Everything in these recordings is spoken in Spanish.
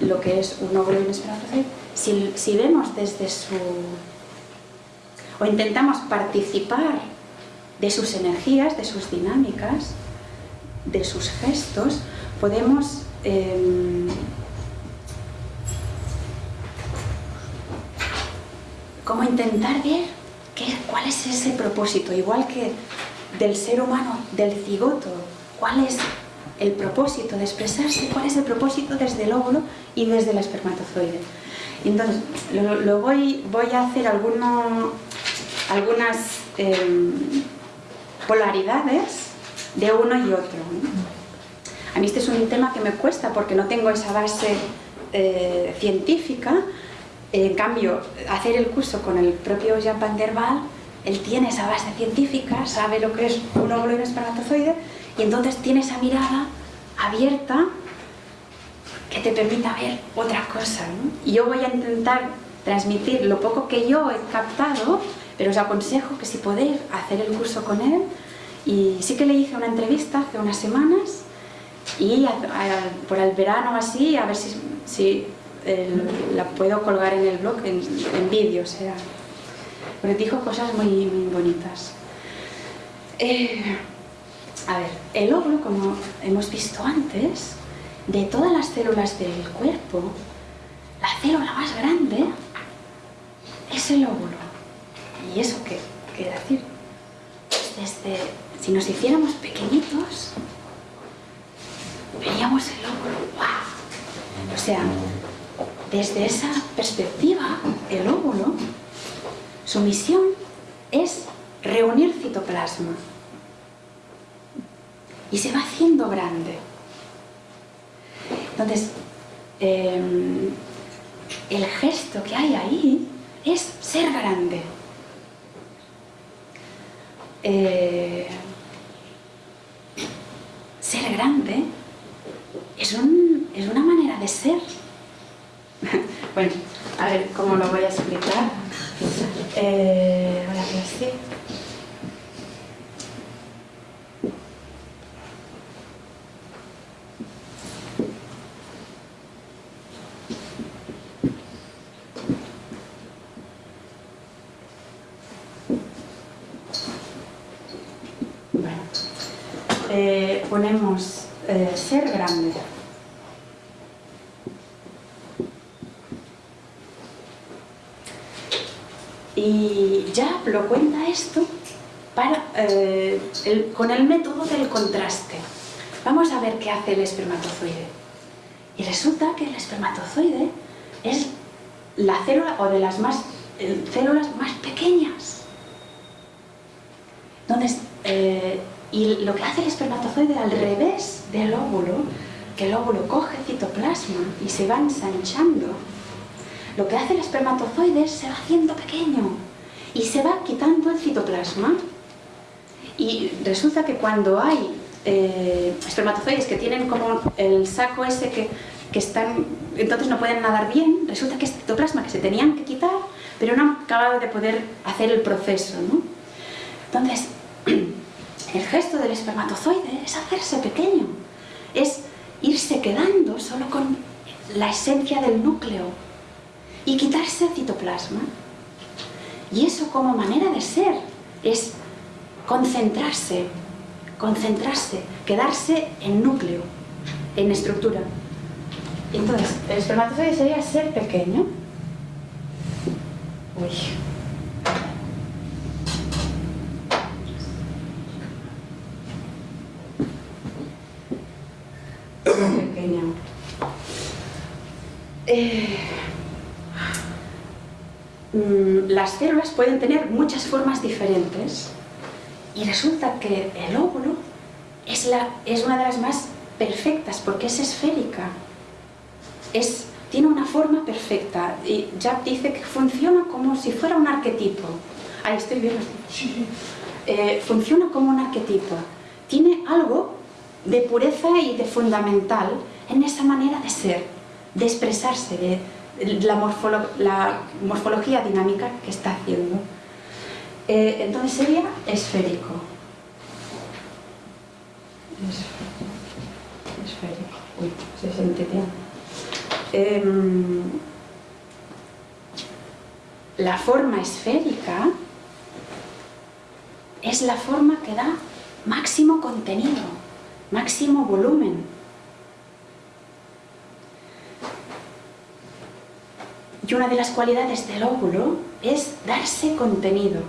lo que es un óvulo y un espermatozoide, si, si vemos desde su... o intentamos participar de sus energías, de sus dinámicas, de sus gestos, podemos em, como intentar ver qué, cuál es ese propósito, igual que del ser humano, del cigoto, cuál es el propósito de expresarse, cuál es el propósito desde el óvulo y desde el espermatozoide. entonces, lo, voy, voy, a hacer algunas em, polaridades de uno y otro. A mí este es un tema que me cuesta porque no tengo esa base eh, científica. En cambio, hacer el curso con el propio Jean Van der Waal, él tiene esa base científica, sabe lo que es un óvulo y un espermatozoide, y entonces tiene esa mirada abierta que te permita ver otra cosa. Y yo voy a intentar transmitir lo poco que yo he captado, pero os aconsejo que si podéis hacer el curso con él, y sí que le hice una entrevista hace unas semanas, y por el verano así, a ver si, la puedo colgar en el blog, en, vídeo, o sea, porque dijo cosas muy, bonitas. Eh, a ver, el óvulo, como hemos visto antes, de todas las células del cuerpo, la célula más grande es el óvulo. ¿Y eso qué quiere decir? Pues desde, si nos hiciéramos pequeñitos, veríamos el óvulo. ¡Wow! O sea, desde esa perspectiva, el óvulo, su misión es reunir citoplasma y se va haciendo grande. Entonces, em, el gesto que hay ahí es ser grande. Eh, ser grande es, una manera de ser. bueno, a ver cómo lo voy a explicar. Eh, hacer eh, ponemos eh, ser grande. Y ya lo cuenta esto eh, con el método del contraste. Vamos a ver qué hace el espermatozoide. Y resulta que el espermatozoide es la célula o de las más, células más pequeñas. Entonces, eh, y lo que hace el espermatozoide al revés del óvulo, que el óvulo coge citoplasma y se va ensanchando, lo que hace el espermatozoide es se va haciendo pequeño y se va quitando el citoplasma. Y resulta que cuando hay eh, espermatozoides que tienen como el saco ese que, que, están, entonces no pueden nadar bien, resulta que es citoplasma que se tenían que quitar, pero no han acabado de poder hacer el proceso. ¿no? Entonces, el gesto del espermatozoide es hacerse pequeño, es irse quedando solo con la esencia del núcleo y quitarse el citoplasma. Y eso como manera de ser es concentrarse, concentrarse, quedarse en núcleo, en estructura. Entonces, el espermatozoide sería ser pequeño. Uy. Pequeña. Eh, Mm, las células pueden tener muchas formas diferentes y resulta que el óvulo es, la, es una de las más perfectas porque es esférica. Es, tiene una forma perfecta y Jap dice que funciona como si fuera un arquetipo. Ahí estoy viendo. Eh, funciona como un arquetipo. Tiene algo de pureza y de fundamental en esa manera de ser, de expresarse, de, la, morfología dinámica que está haciendo. Eh, entonces sería esférico. Esférico. Uy, se siente bien. Em, la forma esférica es la forma que da máximo contenido, máximo volumen, Y una de las cualidades del óvulo es darse contenido,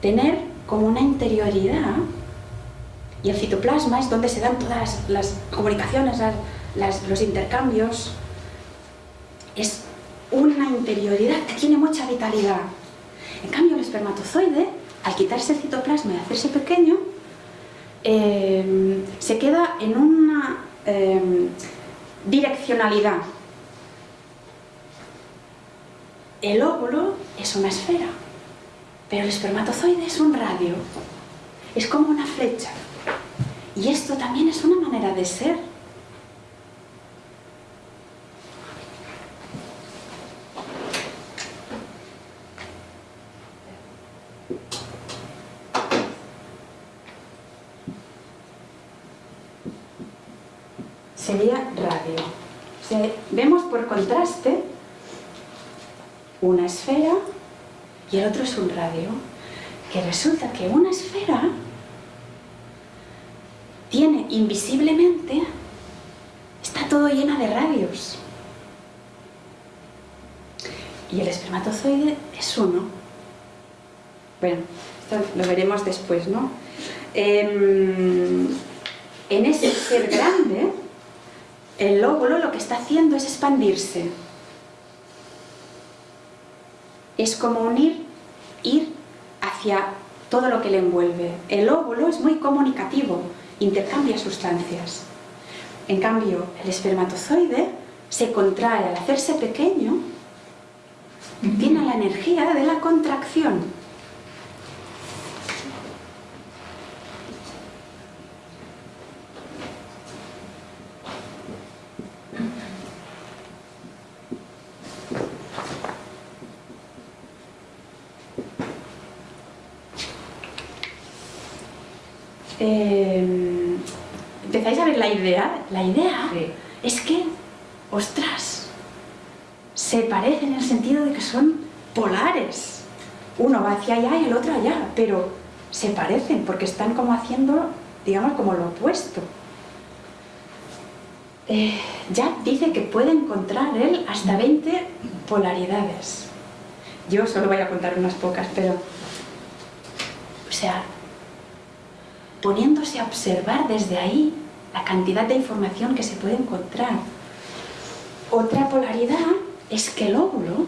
tener como una interioridad, y el citoplasma es donde se dan todas las, comunicaciones, los intercambios, es una interioridad que tiene mucha vitalidad. En cambio, el espermatozoide, al quitarse el citoplasma y hacerse pequeño, eh, se queda en una eh, direccionalidad, el óvulo es una esfera, pero el espermatozoide es un radio. Es como una flecha. Y esto también es una manera de ser. Sería radio. vemos por contraste una esfera y el otro es un radio, que resulta que una esfera tiene invisiblemente, está todo llena de radios. Y el espermatozoide es uno. Bueno, esto lo veremos después, ¿no? Em, en ese ser grande, el óvulo lo que está haciendo es expandirse es como unir, ir hacia todo lo que le envuelve. El óvulo es muy comunicativo, intercambia sustancias. En cambio, el espermatozoide se contrae al hacerse pequeño, tiene la energía de la contracción. Em, empezáis a ver la idea. La idea es que, ostras, se parecen en el sentido de que son polares. Uno va hacia allá y el otro allá, pero se parecen porque están como haciendo digamos, como lo opuesto. Eh, Jack dice que puede encontrar él hasta 20 polaridades. Yo solo voy a contar unas pocas, pero... O sea, poniéndose a observar desde ahí la cantidad de información que se puede encontrar. Otra polaridad es que el óvulo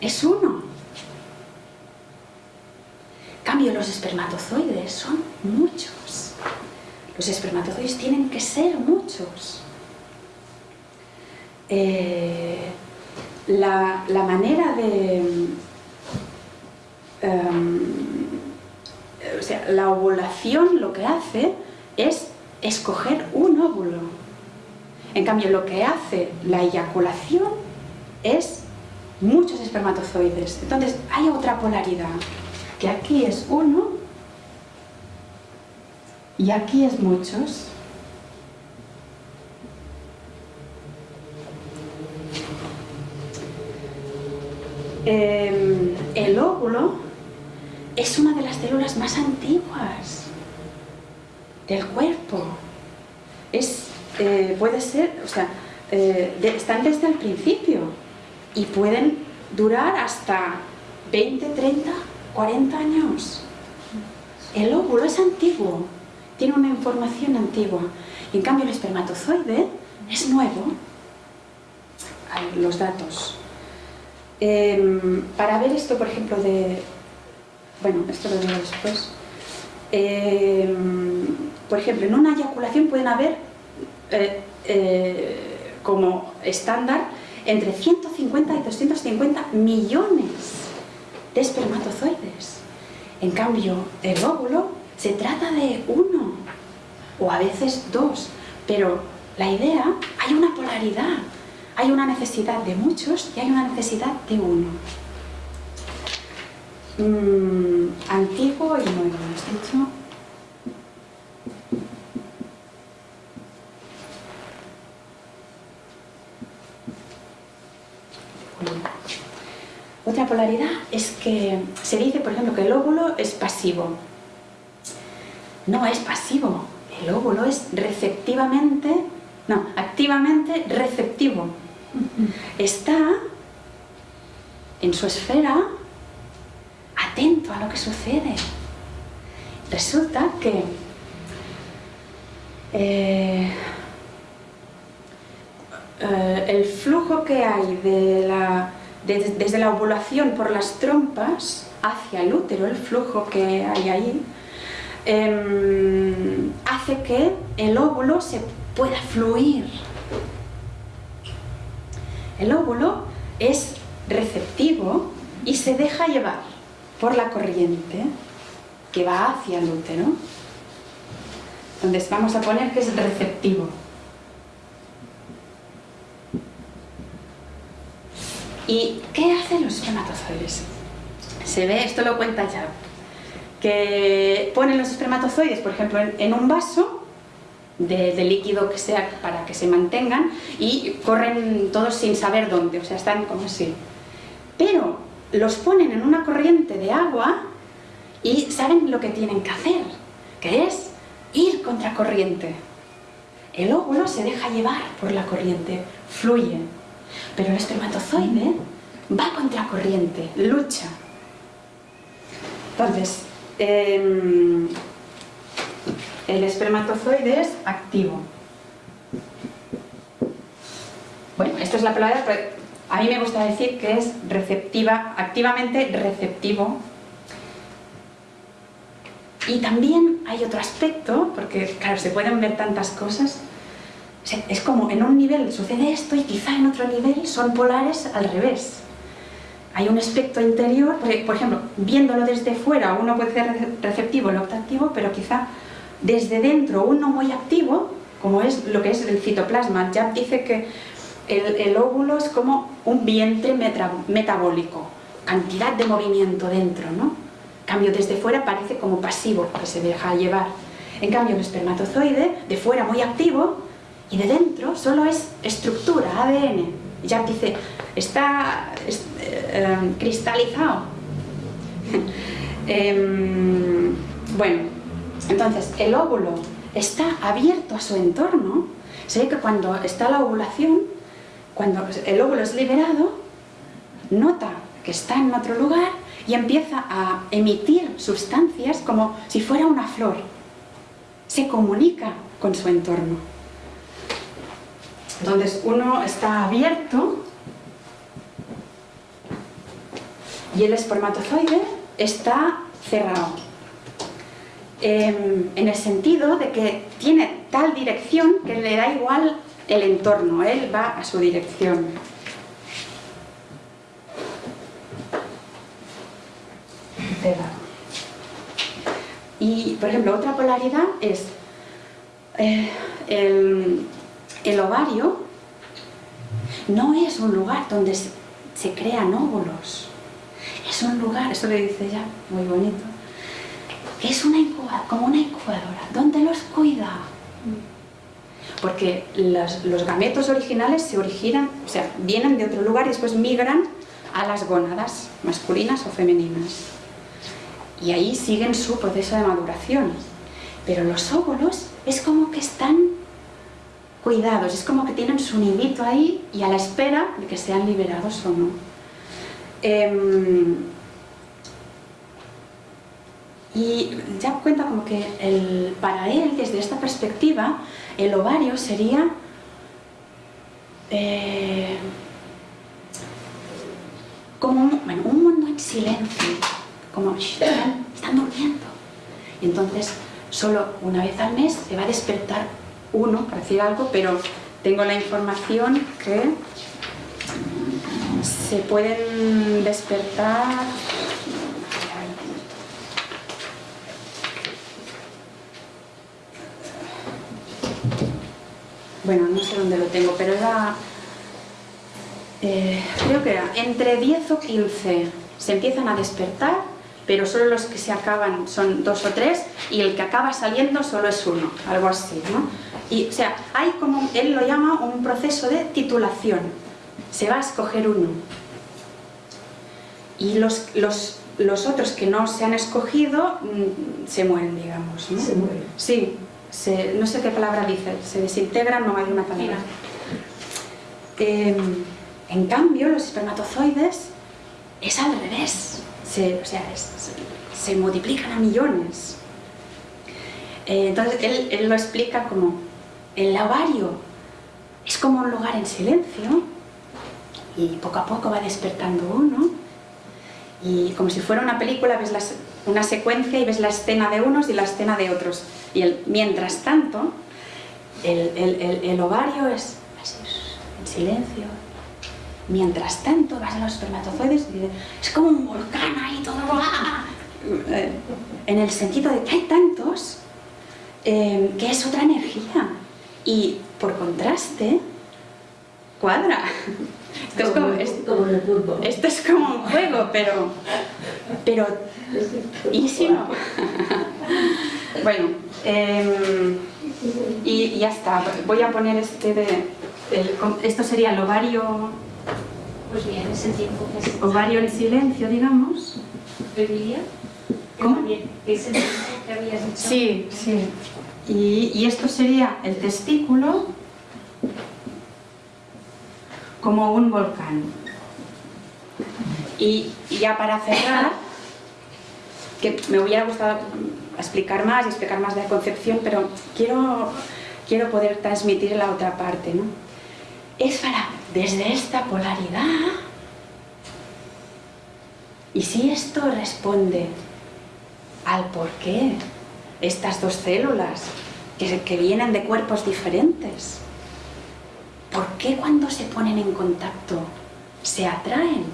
es uno. En cambio, los espermatozoides son muchos. Los espermatozoides tienen que ser muchos. Eh, la, manera de... Em, la ovulación lo que hace es escoger un óvulo. En cambio, lo que hace la eyaculación es muchos espermatozoides. Entonces, hay otra polaridad, que aquí es uno y aquí es muchos. Em, el óvulo es una de las células más antiguas del cuerpo. Es, eh, puede ser, o sea, eh, están desde el principio y pueden durar hasta 20, 30, 40 años. El óvulo es antiguo, tiene una información antigua. en cambio el espermatozoide es nuevo. Los datos. Em, para ver esto, por ejemplo, de... Bueno, esto lo digo después. Em, por ejemplo, en una eyaculación pueden haber, eh, eh, como estándar, entre 150 y 250 millones de espermatozoides. En cambio, el óvulo se trata de uno, o a veces dos, pero la idea, hay una polaridad, hay una necesidad de muchos y hay una necesidad de uno. Mm, antiguo y nuevo, ¿has dicho? Otra polaridad es que se dice, por ejemplo, que el óvulo es pasivo. No es pasivo, el óvulo es receptivamente, no, activamente receptivo. Está en su esfera atento a lo que sucede. Resulta que eh, eh, el flujo que hay desde la ovulación por las trompas hacia el útero, el flujo que hay ahí, em, hace que el óvulo se pueda fluir. El óvulo es receptivo y se deja llevar por la corriente que va hacia el útero. Entonces vamos a poner que es receptivo. ¿Y qué hacen los espermatozoides? Se ve, esto lo cuenta ya, que ponen los espermatozoides, por ejemplo, en, un vaso de, líquido que sea para que se mantengan y corren todos sin saber dónde, o sea, están como así. Pero los ponen en una corriente de agua y saben lo que tienen que hacer, que es ir contra corriente. El óvulo se deja llevar por la corriente, fluye. Pero el espermatozoide va contra corriente, lucha. Entonces, em, el espermatozoide es activo. Bueno, esto es la palabra, a mí me gusta decir que es receptiva, activamente receptivo. Y también hay otro aspecto, porque claro, se pueden ver tantas cosas, es como en un nivel sucede esto y quizá en otro nivel son polares al revés. Hay un aspecto interior, por ejemplo, viéndolo desde fuera uno puede ser receptivo, el activo, pero quizá desde dentro uno muy activo, como es lo que es el citoplasma. ya dice que el, óvulo es como un vientre metabólico, cantidad de movimiento dentro, ¿no? Cambio, desde fuera parece como pasivo, que se deja llevar. En cambio, el espermatozoide, de fuera muy activo, y de dentro solo es estructura, ADN. Ya dice, está eh, cristalizado. Em, bueno, Entonces, el óvulo está abierto a su entorno. Se ve que cuando está la ovulación, cuando el óvulo es liberado, nota que está en otro lugar y empieza a emitir sustancias como si fuera una flor. Se comunica con su entorno. Entonces uno está abierto y el espermatozoide está cerrado. Em, en el sentido de que tiene tal dirección que le da igual el entorno, él va a su dirección. Y, por ejemplo, otra polaridad es eh, el, ovario no es un lugar donde se, se crean óvulos. Es un lugar, eso le dice ya, muy bonito, es una incubadora, como una incubadora, donde los cuida. Porque los, gametos originales se originan, o sea, vienen de otro lugar y después migran a las gónadas masculinas o femeninas y ahí siguen su proceso de maduración. Pero los óvulos es como que están cuidados, es como que tienen su nidito ahí y a la espera de que sean liberados o no. Em, y ya cuenta como que para él, desde esta perspectiva, el ovario sería eh, como un mundo en silencio, como están, durmiendo. Y entonces solo una vez al mes se va a despertar uno para decir algo, pero tengo la información que se pueden despertar bueno, no sé dónde lo tengo, pero era eh, creo que era entre 10 o 15 se empiezan a despertar pero solo los que se acaban son dos o tres y el que acaba saliendo solo es uno, algo así, ¿no? Y, o sea, hay como, él lo llama un proceso de titulación, se va a escoger uno. Y los, los, los otros que no se han escogido mm, se mueren, digamos, ¿no? Se mueren. Sí, no sé qué palabra dice, se desintegran, no hay una palabra. Em, en cambio, los espermatozoides es al revés se, se multiplican a millones. Eh, entonces él, lo explica como el ovario es como un lugar en silencio y poco a poco va despertando uno y como si fuera una película ves una secuencia y ves la escena de unos y la escena de otros y el, mientras tanto el, ovario es en silencio Mientras tanto, vas a los espermatozoides y es como un volcán ahí todo... Eh, en el sentido de que hay tantos eh, que es otra energía. Y por contraste, cuadra. Esto es, como, esto es como un juego, pero... Pero... ¿Y si no? bueno, em, y ya está. Voy a poner este de... esto sería el ovario pues bien, ese tiempo que Ovario en silencio, digamos. ¿Emilia? ¿Cómo? Ese tiempo que habías dicho. Sí, sí. Y, y esto sería el testículo como un volcán. Y, ya para cerrar, que me hubiera gustado explicar más y explicar más de la concepción, pero quiero, quiero poder transmitir la otra parte, ¿no? Es para desde esta polaridad. Y si esto responde al por qué estas dos células que, que vienen de cuerpos diferentes, ¿por qué cuando se ponen en contacto se atraen?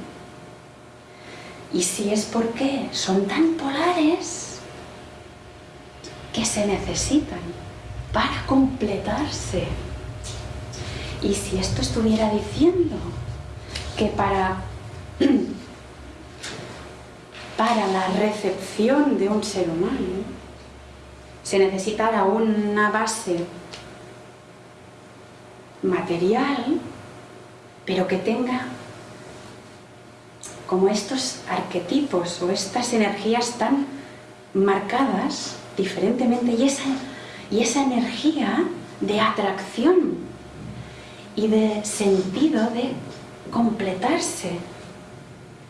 Y si es porque son tan polares que se necesitan para completarse. Y si esto estuviera diciendo que para, para la recepción de un ser humano se necesitara una base material, pero que tenga como estos arquetipos o estas energías tan marcadas diferentemente y esa, y esa energía de atracción y de sentido de completarse,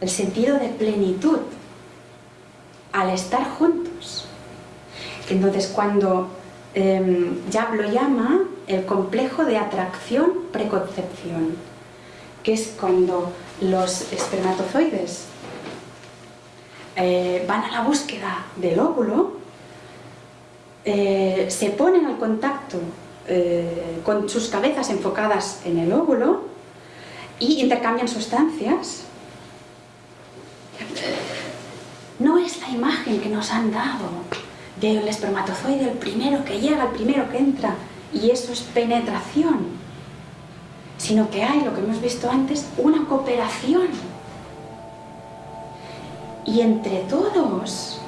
el sentido de plenitud al estar juntos. Entonces cuando eh, lo llama el complejo de atracción-preconcepción, que es cuando los espermatozoides eh, van a la búsqueda del óvulo, eh, se ponen al contacto eh, con sus cabezas enfocadas en el óvulo y intercambian sustancias. No es la imagen que nos han dado del espermatozoide, el primero que llega, el primero que entra, y eso es penetración, sino que hay, lo que hemos visto antes, una cooperación. Y entre todos,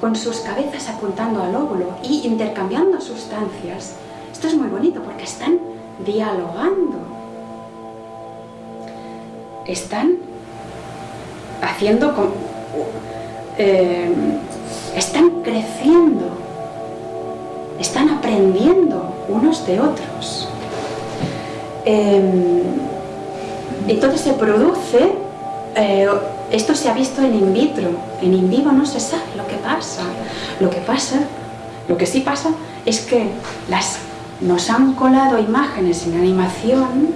con sus cabezas apuntando al óvulo y intercambiando sustancias, esto es muy bonito porque están dialogando. Están haciendo... Eh, están creciendo. Están aprendiendo unos de otros. Em, entonces se produce... Eh, esto se ha visto en in vitro. En in vivo no se sabe lo que pasa. Lo que pasa, lo que sí pasa es que nos han colado imágenes en animación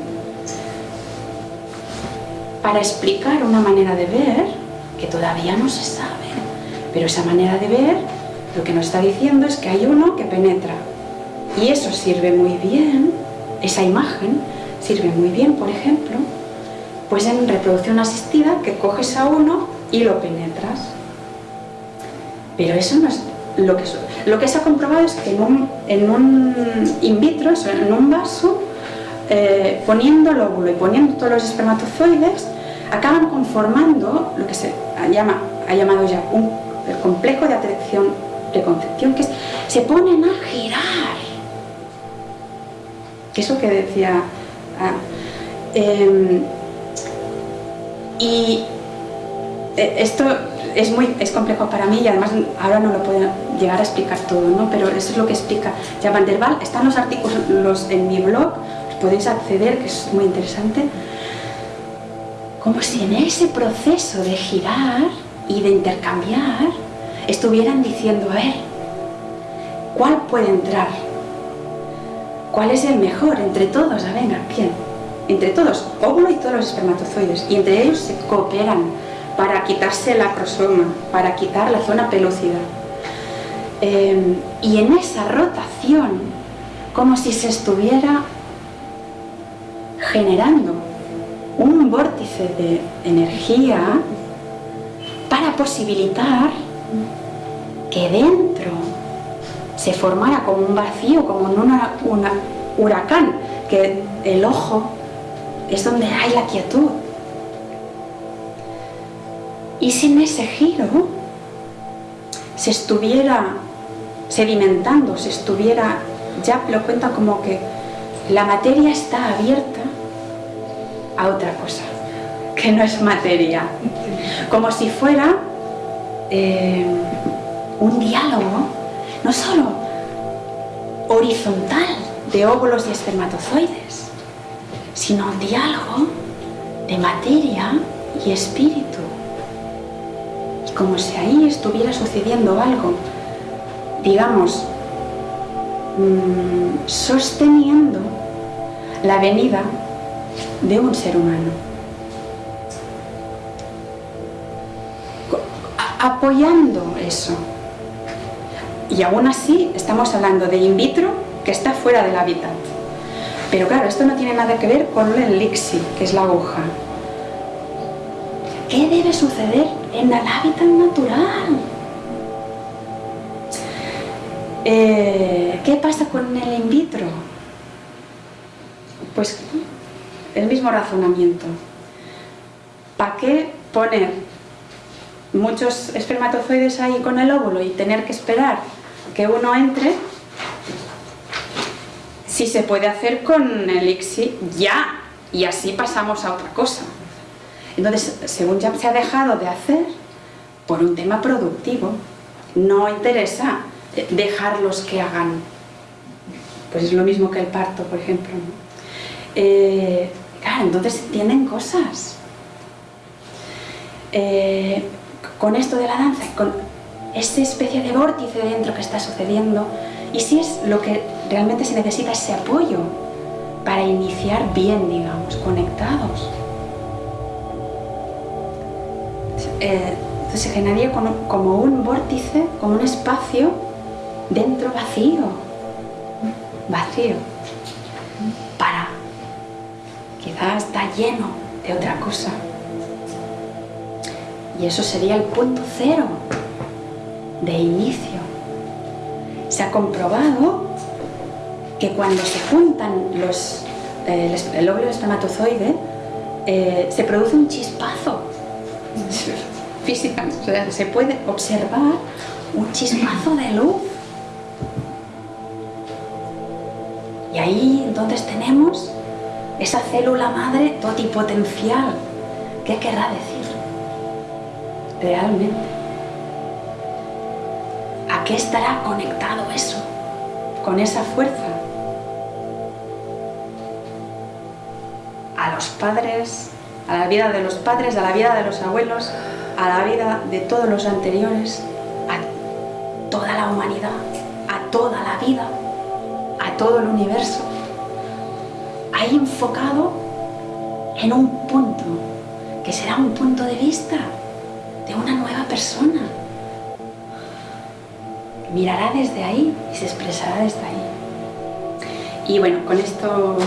para explicar una manera de ver que todavía no se sabe. Pero esa manera de ver lo que nos está diciendo es que hay uno que penetra. Y eso sirve muy bien, esa imagen sirve muy bien, por ejemplo, pues en reproducción asistida que coges a uno y lo penetras. Pero eso no es lo que, lo que se ha comprobado es que en un, in vitro, en un vaso, eh, poniendo el óvulo y poniendo todos los espermatozoides, acaban conformando lo que se llama, ha llamado ya un, el complejo de atracción preconcepción, que se ponen a girar. Eso que decía... Ah, em, y eh, esto es muy es complejo para mí y además ahora no lo puedo llegar a explicar todo, ¿no? pero eso es lo que explica ya Van der Waal. Están los artículos en mi blog, podéis acceder, que es muy interesante. Como si en ese proceso de girar y de intercambiar estuvieran diciendo, a ver, ¿cuál puede entrar? ¿Cuál es el mejor entre todos? A venga, ¿quién? Entre todos, óvulo y todos los espermatozoides, y entre ellos se cooperan para quitarse la acrosoma, para quitar la zona pelúcida. Em, y en esa rotación, como si se estuviera generando un vórtice de energía para posibilitar que dentro se formara como un vacío, como un huracán, que el ojo es donde hay la quietud, y sin ese giro se estuviera sedimentando, se estuviera, ya lo cuenta como que la materia está abierta a otra cosa, que no es materia, como si fuera eh, un diálogo, no solo horizontal de óvulos y espermatozoides, sino un diálogo de materia y espíritu como si ahí estuviera sucediendo algo, digamos, mm, sosteniendo la venida de un ser humano. Apoyando eso. Y aún así estamos hablando de in vitro que está fuera del hábitat. Pero claro, esto no tiene nada que ver con el elixir, que es la aguja. ¿Qué debe suceder en el hábitat natural? Eh, ¿Qué pasa con el in vitro? Pues el mismo razonamiento. ¿Para qué poner muchos espermatozoides ahí con el óvulo y tener que esperar que uno entre si se puede hacer con el ICSI ya y así pasamos a otra cosa entonces, según ya se ha dejado de hacer, por un tema productivo, no interesa eh, dejarlos que hagan. Pues es lo mismo que el parto, por ejemplo. Eh, entonces entienden cosas. Eh, con esto de la danza, con esta especie de vórtice dentro que está sucediendo, y si es lo que realmente se necesita ese apoyo para iniciar bien, digamos, conectados. entonces se generaría como un vórtice, como un espacio dentro vacío, vacío, para, quizás está lleno de otra cosa. Y eso sería el punto cero de inicio. Se ha comprobado que cuando se juntan los, eh, el óvulo espermatozoide, eh, se produce un chispazo física, o sea, se puede observar un chispazo de luz. Y ahí entonces tenemos esa célula madre totipotencial. ¿Qué querrá decir? Realmente. ¿A qué estará conectado eso? Con esa fuerza. A los padres, a la vida de los padres, a la vida de los abuelos, a la vida de todos los anteriores, a toda la humanidad, a toda la vida, a todo el universo. Ahí enfocado en un punto, que será un punto de vista una nueva persona. Mirará desde ahí y se expresará desde ahí. Y bueno, con esto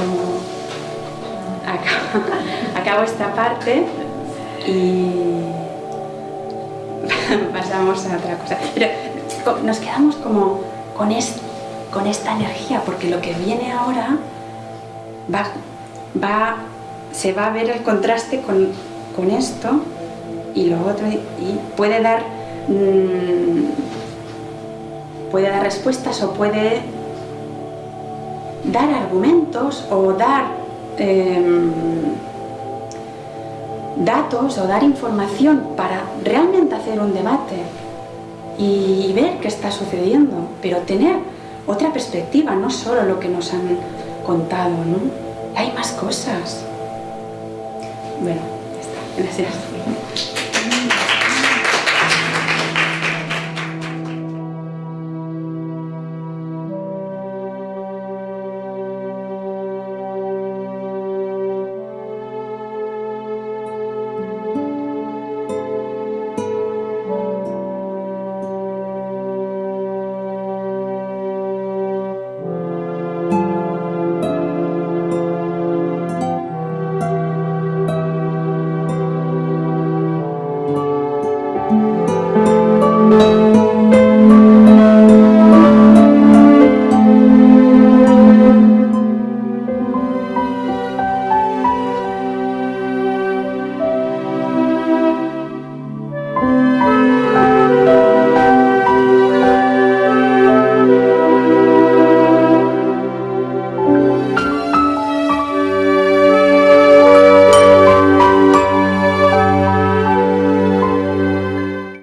acabo, esta parte y pasamos a otra cosa. Pero nos quedamos como con, con esta energía, porque lo que viene ahora va, va, se va a ver el contraste con, con esto y lo otro, y puede dar, mm, puede dar respuestas o puede dar argumentos o dar em, datos o dar información para realmente hacer un debate y ver qué está sucediendo, pero tener otra perspectiva, no solo lo que nos han contado, ¿no? Hay más cosas. Bueno, ya está. Gracias.